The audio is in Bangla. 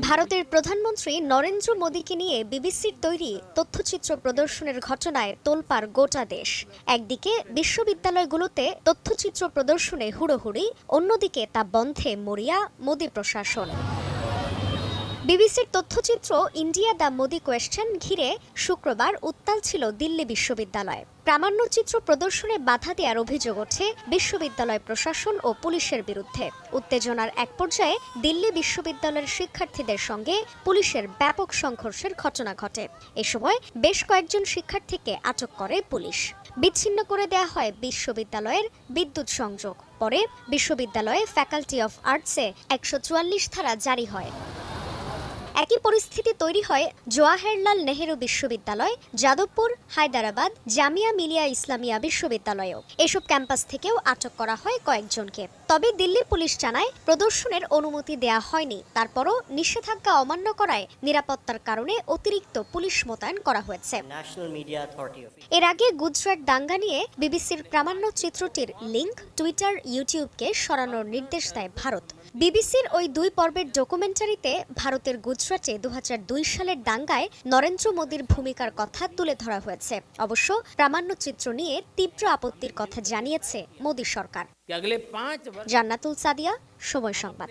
ভারতের প্রধানমন্ত্রী নরেন্দ্র মোদীকে নিয়ে বিবিসির তৈরি তথ্যচিত্র প্রদর্শনের ঘটনায় তোলপার গোটা দেশ। একদিকে বিশ্ববিদ্যালয়গুলোতে তথ্যচিত্র প্রদর্শনে হুড়োহুড়ি, অন্যদিকে তা বন্ধে মরিয়া মোদী প্রশাসন। বিবিসির তথ্যচিত্র ইন্ডিয়া দ্য মোদি কোয়েশ্চেন ঘিরে শুক্রবার উত্তাল ছিল দিল্লি বিশ্ববিদ্যালয়। প্রামাণ্যচিত্র প্রদর্শনে বাধা দেওয়ার অভিযোগ ওঠে বিশ্ববিদ্যালয় প্রশাসন ও পুলিশের বিরুদ্ধে। উত্তেজনার এক পর্যায়ে দিল্লি বিশ্ববিদ্যালয়ের শিক্ষার্থীদের সঙ্গে পুলিশের ব্যাপক সংঘর্ষের ঘটনা ঘটে। এ সময় বেশ কয়েকজন শিক্ষার্থীকে আটক করে পুলিশ। বিচ্ছিন্ন করে দেয়া হয় বিশ্ববিদ্যালয়ের বিদ্যুৎ সংযোগ। পরে বিশ্ববিদ্যালয়ে ফ্যাকাল্টি অফ আর্টসে একশো চুয়াল্লিশ ধারা জারি হয়। একই পরিস্থিতি তৈরি হয় জওয়াহরলাল নেহেরু বিশ্ববিদ্যালয় যাদবপুর হায়দ্রাবাদ জামিয়া মিলিয়া ইসলামিয়া বিশ্ববিদ্যালয়েও। এসব ক্যাম্পাস থেকেও আটক করা হয় কয়েকজনকে। তবে দিল্লি পুলিশ জানায় প্রদর্শনের অনুমতি দেয়া হয়নি। তারপরও নিষেধাজ্ঞা অমান্য করায় নিরাপত্তার কারণে অতিরিক্ত পুলিশ মোতায়েন করা হয়েছে। এর আগে গুজরাট দাঙ্গা নিয়ে বিবিসির প্রামাণ্য চিত্রটির লিংক টুইটার ইউটিউবকে সরানোর নির্দেশ দেয় ভারত। বিবিসির ওই দুই পর্বের ডকুমেন্টারিতে ভারতের গুজরাটে গুজরাটে দু সালের দাঙ্গায় নরেন্দ্র মোদীর ভূমিকার কথা তুলে ধরা হয়েছে। অবশ্য প্রামাণ্যচিত্র নিয়ে তীব্র আপত্তির কথা জানিয়েছে মোদী সরকার। জান্নাতুল সাদিয়া সময় সংবাদ।